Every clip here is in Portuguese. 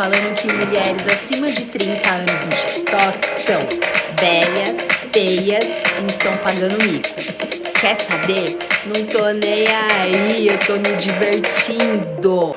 falando que mulheres acima de 30 anos no TikTok são velhas, feias e estão pagando mico. Quer saber? Não tô nem aí, eu tô me divertindo.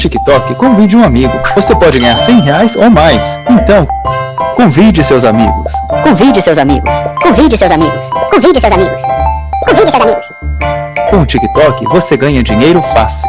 TikTok, convide um amigo. Você pode ganhar 100 reais ou mais. Então, convide seus amigos. Convide seus amigos. Convide seus amigos. Convide seus amigos. Convide seus amigos. Com o TikTok, você ganha dinheiro fácil.